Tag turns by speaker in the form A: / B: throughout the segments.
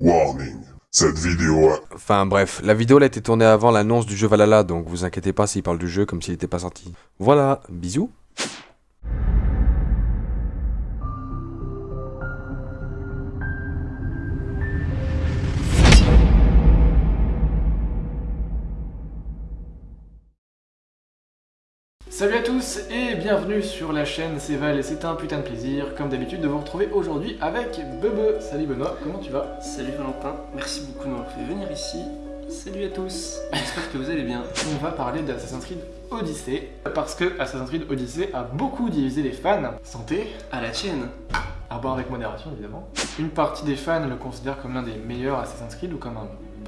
A: Warning. Cette vidéo a...
B: Enfin bref, la vidéo a été tournée avant l'annonce du jeu Valhalla, donc vous inquiétez pas s'il parle du jeu comme s'il n'était pas sorti. Voilà, bisous.
C: Salut à tous et bienvenue sur la chaîne C'est Val et c'est un putain de plaisir comme d'habitude de vous retrouver aujourd'hui avec Bebe. Salut Benoît, comment tu vas?
D: Salut Valentin, merci beaucoup de m'avoir fait venir ici. Salut à tous, j'espère que vous allez bien.
C: On va parler d'Assassin's Creed Odyssey parce que Assassin's Creed Odyssey a beaucoup divisé les fans. Santé,
D: À la tienne.
C: à boire avec modération évidemment. Une partie des fans le considère comme l'un des meilleurs Assassin's Creed ou comme un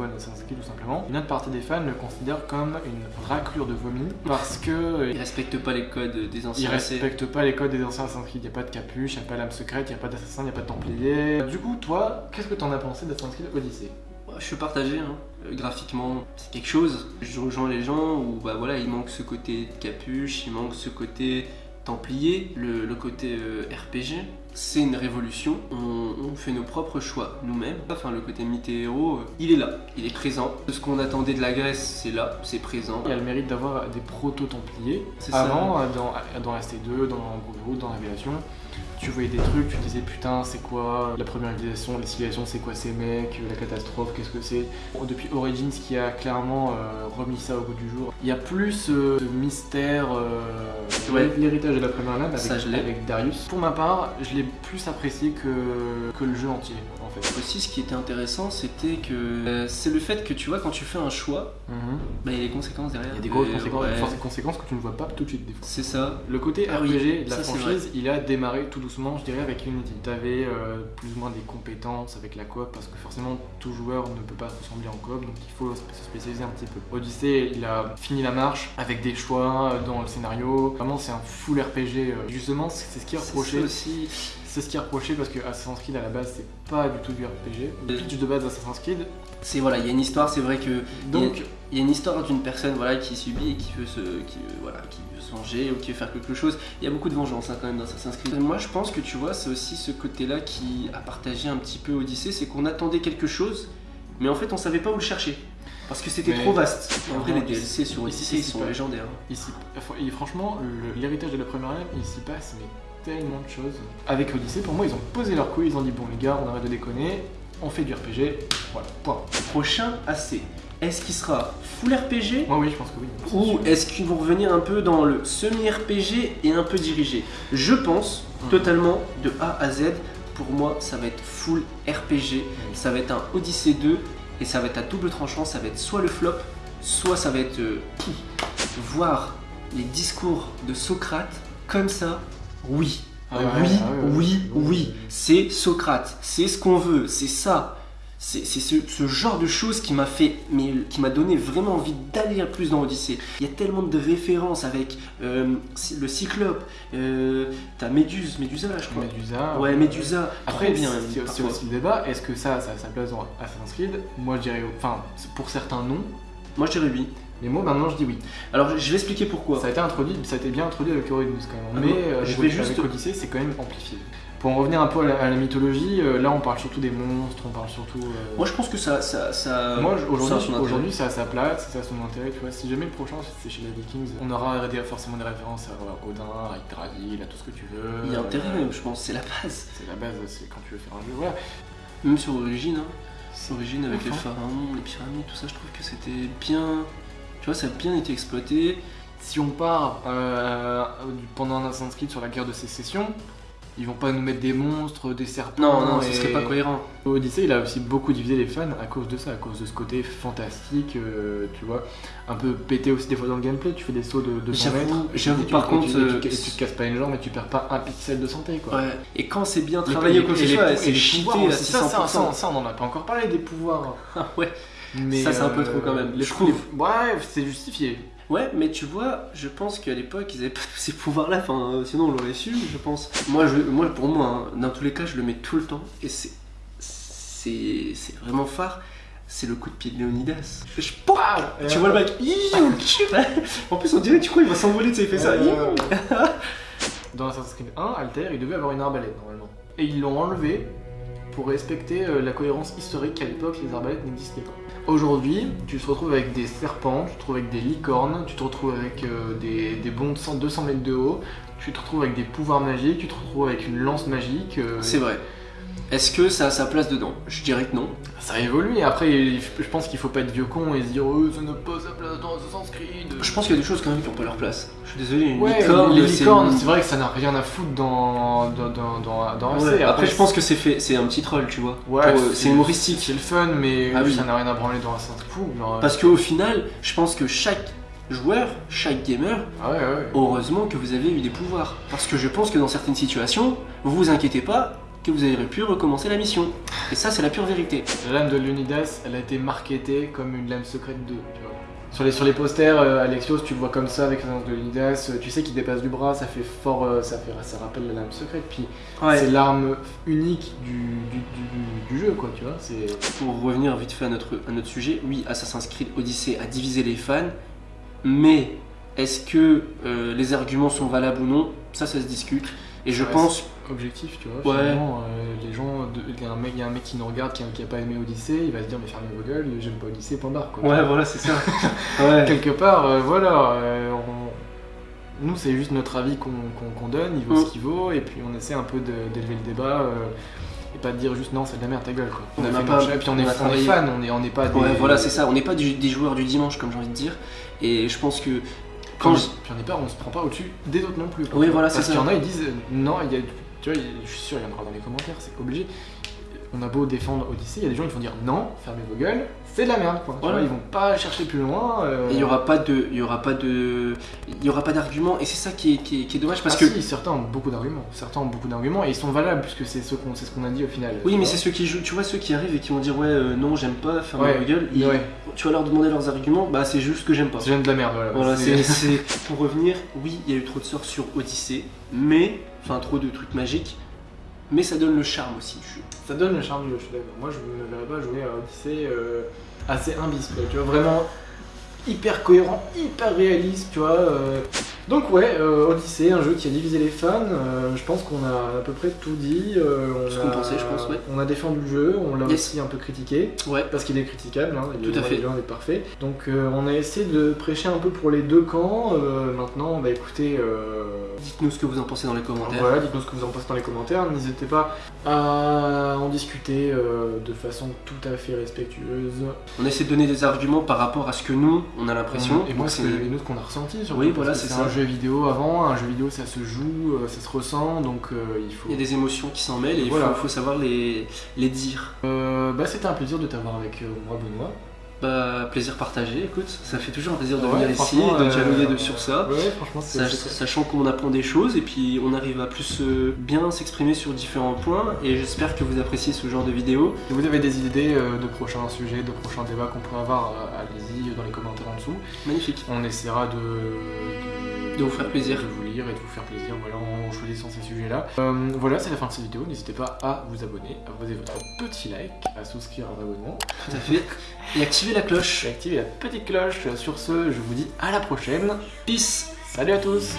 C: bon Assassin's Creed tout simplement. Une autre partie des fans le considère comme une raclure de vomi parce que
D: Ils respectent pas les codes des anciens AC.
C: respectent pas les codes des anciens Assassin's Creed, y a pas de capuche, y a pas l'âme secrète, y a pas d'assassin, y a pas de templier. Du coup, toi, qu'est-ce que t'en as pensé d'Assassin's Creed Odyssey?
D: Je suis partagé, hein. Euh, graphiquement, c'est quelque chose. Je rejoins les gens où bah voilà, il manque ce côté capuche, il manque ce côté templier, le, le côté euh, RPG. C'est une révolution, on, on fait nos propres choix nous-mêmes. Enfin, le côté héros, euh, il est là, il est présent. Ce qu'on attendait de la Grèce, c'est là, c'est présent.
C: Il y a le mérite d'avoir des proto-templiers.
D: C'est ça.
C: Avant, euh, dans, dans ST2, dans Brotherhood, dans Révélation, tu voyais des trucs, tu disais putain, c'est quoi la première civilisation, les civilisations, c'est quoi ces mecs, la catastrophe, qu'est-ce que c'est? Depuis Origins qui a clairement euh, remis ça au goût du jour, il y a plus euh, de mystère, euh,
D: Ouais.
C: l'héritage de la première lame avec, avec Darius. Pour ma part, je l'ai plus apprécié que, que le jeu entier en fait.
D: Aussi, ce qui était intéressant, c'était que euh, c'est le fait que tu vois, quand tu fais un choix,
C: Mhm.
D: bah, il y a des conséquences derrière.
C: Il y a des grosses
D: Euh,
C: conséquences,
D: ouais,
C: fortes conséquences que tu ne vois pas tout de suite des fois.
D: C'est ça.
C: Le côté
D: Ah oui,
C: RPG de la
D: ça,
C: franchise, il a démarré tout doucement, je dirais, avec Unity. Tu avais plus ou moins des compétences avec la coop, parce que forcément, tout joueur ne peut pas ressembler en coop, donc il faut se spécialiser un petit peu. Odyssey, il a fini la marche avec des choix dans le scénario. Vraiment, c'est un full RPG. euh, Justement, c'est ce qui est reproché.
D: aussi.
C: C'est ce qui est reproché parce que Assassin's Creed à la base, c'est pas du tout du RPG. Le pitch de base d'Assassin's Creed.
D: C'est voilà, il y a une histoire, c'est vrai que
C: Donc,
D: il y a une histoire d'une personne voilà qui subit et qui veut se qui voilà qui veut se venger ou qui veut faire quelque chose. Il y a beaucoup de vengeance hein, quand même dans Assassin's Creed. Moi, je pense que tu vois, c'est aussi ce côté-là qui a partagé un petit peu Odyssey, c'est qu'on attendait quelque chose, mais en fait, on savait pas où le chercher. Parce que c'était trop vaste. En vrai, les DLC sur Odyssey, ils sont légendaires.
C: Ici, et franchement, l'héritage de la première lame, il s'y passe mais tellement de choses. Avec Odyssey, pour moi, ils ont posé leur couille, ils ont dit bon les gars, on arrête de déconner, on fait du RPG, voilà, point.
D: Prochain AC. Est-ce qu'il sera full RPG
C: Moi oui, je pense que oui.
D: Ou est-ce qu'ils vont revenir un peu dans le semi-RPG et un peu dirigé? Je pense
C: Mhm.
D: totalement de A à Z. Pour moi, ça va être full RPG. Ça va être un Odyssey 2 et ça va être à double tranchant. Ça va être soit le flop, soit ça va être euh, voir les discours de Socrate comme ça. Oui,
C: Ah
D: oui,
C: ah
D: oui, oui. C'est Socrate. C'est ce qu'on veut. C'est ça. C'est ce, ce genre de choses qui m'a fait, mais qui m'a donné vraiment envie d'aller plus dans Odyssée. Il y a tellement de références avec euh, le Cyclope, euh, t'as Méduse, Médusa là je crois.
C: Médusa.
D: Ouais, Médusa.
C: Après,
D: bien.
C: c'est aussi le débat, est-ce que ça, ça a sa place dans Assassin's Creed? Moi je dirais, enfin, pour certains non,
D: Moi je dirais oui.
C: Mais moi maintenant je dis oui.
D: Alors je vais expliquer pourquoi.
C: Ça a été introduit, ça a été bien introduit avec Origins quand même,
D: Ah
C: mais euh,
D: Je vais juste-
C: avec Odyssey, c'est quand même amplifié. Pour en revenir un peu à la, à la mythologie, euh, là on parle surtout des monstres, on parle surtout... euh,
D: Moi je pense que ça, ça, ça.
C: Moi
D: ça a
C: aujourd'hui, aujourd'hui c'est à sa place, c'est à son intérêt, tu vois. Si jamais le prochain c'est chez les Vikings, on aura forcément des références à Odin, à Yggdrasil, à tout ce que tu veux.
D: Il y a intérêt même, je pense, c'est la base.
C: C'est la base, c'est quand tu veux faire un jeu, voilà.
D: Même sur Origine, hein. Origine avec les pharaons, les pyramides, tout ça, je trouve que c'était bien. Tu vois, ça a bien été exploité.
C: Si on part euh, du- pendant un Assassin's Creed sur la guerre de sécession, ils vont pas nous mettre des monstres, des serpents.
D: Non, non,
C: et-
D: ce serait pas cohérent.
C: Odyssey, il a aussi beaucoup divisé les fans à cause de ça, à cause de ce côté fantastique, euh, tu vois, un peu pété aussi des fois dans le gameplay. Tu fais des sauts de 200
D: J'avoue-
C: mètres.
D: j'avoue, par contre,
C: tu,
D: euh,
C: te casses pas une jambe et tu perds pas un pixel de santé, quoi.
D: Ouais. Et quand c'est bien travaillé
C: pou- et
D: c'est cheaté
C: pouvoirs
D: à
C: aussi, ça, ça,
D: 600%.
C: ça, ça, on en a pas encore parlé des pouvoirs.
D: Ah ouais.
C: Mais,
D: Ça, c'est un peu trop quand même,
C: Les
D: je trouve.
C: les- Ouais, c'est justifié.
D: Ouais, mais tu vois, je pense qu'à l'époque, ils avaient pas tous ces pouvoirs-là, enfin, euh, sinon on l'aurait su, je pense. Moi, je, moi pour moi, hein, dans tous les cas, je le mets tout le temps, et c'est. C'est c'est vraiment phare. C'est le coup de pied de Léonidas. Je Pouah Tu vois le mec Iou En plus, on dirait, tu crois, il va s'envoler, tu sais, il fait ça.
C: Euh, Dans Assassin's Creed 1, Alter, il devait avoir une arbalète normalement. Et ils l'ont enlevé pour respecter euh, la cohérence historique qu'à l'époque les arbalètes n'existaient pas. Aujourd'hui, tu te retrouves avec des serpents, tu te retrouves avec des licornes, tu te retrouves avec euh, des, des de 100 200 mètres de haut, tu te retrouves avec des pouvoirs magiques, tu te retrouves avec une lance magique. euh,
D: C'est vrai. Est-ce que ça a sa place dedans Je dirais que non.
C: Ça évolue et après je pense qu'il faut pas être vieux con et se dire oh, ça n'a pas sa place dans Assassin's Creed.
D: Je pense qu'il y a des choses quand même qui n'ont pas leur place. Je suis désolé, une
C: Ouais,
D: licorne,
C: les licornes, c'est vrai que ça n'a rien à foutre dans, dans, dans, dans, dans
D: Ouais,
C: RC.
D: Après, je pense que c'est fait, c'est un petit troll, tu vois.
C: Ouais,
D: c'est humoristique.
C: C'est le fun, mais
D: Ah oui.
C: ça n'a rien à branler dans Assassin's Creed. Genre, euh,
D: Parce qu'au final, je pense que chaque joueur, chaque gamer,
C: Ah ouais, ouais.
D: heureusement que vous avez eu des pouvoirs. Parce que je pense que dans certaines situations, vous vous inquiétez pas que vous aurez pu recommencer la mission. Et ça, c'est la pure vérité.
C: La lame de Leonidas, elle a été marketée comme une lame secrète 2, tu vois. Sur les, sur les posters, euh, Alexios, tu le vois comme ça avec la lame de Leonidas, euh, tu sais qu'il dépasse du bras, ça fait fort, euh, ça, fait, ça rappelle la lame secrète, puis c'est l'arme unique du, du, du- du jeu, quoi, tu vois. C'est...
D: Pour revenir vite fait à notre, à notre sujet, oui, Assassin's Creed Odyssey a divisé les fans, mais est-ce que euh, les arguments sont valables ou non? Ça, ça se discute. Et je pense
C: objectif, tu vois.
D: Ouais.
C: Finalement, euh, les gens, il y, a un mec- y a un mec qui nous regarde qui a, qui a pas aimé Odyssey, il va se dire mais fermez vos gueules, j'aime pas Odyssey, point barre quoi.
D: Ouais, voilà, c'est ça. ouais.
C: Quelque part, euh, voilà, euh, on- nous c'est juste notre avis qu'on donne, il vaut
D: Mm.
C: ce qu'il vaut, et puis on essaie un peu d'élever le débat. et pas de dire juste non, c'est de la merde ta gueule quoi.
D: On
C: a
D: n'a
C: fait
D: pas-
C: et puis on,
D: on
C: est,
D: a
C: on est fan, on est, on n'est pas des.
D: Ouais, voilà, c'est ça. On n'est pas du- des joueurs du dimanche, comme j'ai envie de dire. Et je pense que
C: Quand je... Puis on est pas, on se prend pas au-dessus des autres non plus. quoi.
D: Oui, voilà,
C: Parce
D: c'est
C: qu'il y
D: ça.
C: en a, ils disent euh, non, il y a, tu vois, je suis sûr, il y en aura dans les commentaires, c'est obligé. On a beau défendre Odyssey, il y a des gens qui vont dire non, fermez vos gueules, c'est de la merde quoi. Tu
D: Voilà.
C: vois, ils vont pas chercher plus loin. euh,
D: il y aura pas de, il y aura pas de, il y aura pas d'argument. Et c'est ça qui est, qui est- qui est dommage parce
C: ah
D: que
C: si, certains ont beaucoup d'arguments. Certains ont beaucoup d'arguments et ils sont valables puisque c'est ce qu'on c'est ce qu'on a dit au final.
D: oui, mais c'est ceux qui jouent, tu vois ceux qui arrivent et qui vont dire ouais euh, non j'aime pas fermer
C: Ouais,
D: ma gueule. Ils-
C: ouais.
D: Tu vas leur demander leurs arguments, bah c'est juste que j'aime pas.
C: C'est de la merde, voilà.
D: Voilà, pour revenir. Oui, il y a eu trop de sorts sur Odyssey, mais enfin trop de trucs magiques, mais ça donne le charme aussi du jeu.
C: Ça donne le charme du jeu, je suis d'accord. Moi, je ne verrais pas jouer à Odyssey euh, assez imbis. Tu vois, vraiment hyper cohérent, hyper réaliste, tu vois. euh. Donc, ouais, euh, Odyssey, un jeu qui a divisé les fans. euh, je pense qu'on a à peu près tout dit. euh, on
D: Ce qu'on
C: a-
D: pensait, je pense, ouais.
C: On a défendu le jeu, on l'a
D: Yes.
C: aussi un peu critiqué.
D: Ouais.
C: Parce qu'il est critiquable, hein,
D: Tout à fait.
C: loin d'être parfait. Donc euh, on a essayé de prêcher un peu pour les deux camps. Maintenant, bah écoutez, euh,
D: Dites-nous ce que vous en pensez dans les commentaires.
C: voilà, dites-nous ce que vous en pensez dans les commentaires. N'hésitez pas à en discuter de façon tout à fait respectueuse.
D: On essaie de donner des arguments par rapport à ce que nous on a l'impression.
C: Et moi, c'est nous, ce qu'on a ressenti. Surtout,
D: Oui, voilà, c'est
C: un jeu vidéo avant. Un jeu vidéo, ça se joue, euh, ça se ressent. Donc euh, il faut.
D: Il y a des émotions qui s'en mêlent et il
C: Voilà.
D: faut, faut savoir les, les dire.
C: Euh, bah, c'était un plaisir de t'avoir avec euh, moi, Benoît.
D: Bah, plaisir partagé, écoute, ça fait toujours un plaisir de
C: Ouais,
D: venir ici, de
C: euh,
D: dialoguer de- sur ça.
C: Ouais, franchement, c'est.
D: Sach-
C: c'est-
D: sachant qu'on apprend des choses et puis on arrive à plus euh, bien s'exprimer sur différents points et j'espère que vous appréciez ce genre de vidéo.
C: Si vous avez des idées euh, de prochains sujets, de prochains débats qu'on pourrait avoir, euh, allez-y dans les commentaires en dessous.
D: Magnifique.
C: On essaiera de,
D: De vous faire plaisir.
C: de vous lire et de vous faire plaisir voilà, en choisissant ces sujets-là. Euh, voilà, c'est la fin de cette vidéo. N'hésitez pas à vous abonner, à poser votre petit like, à souscrire à l'abonnement
D: Tout à fait. Et activez la cloche.
C: et activer la petite cloche. Sur ce, je vous dis à la prochaine.
D: Peace
C: Salut à tous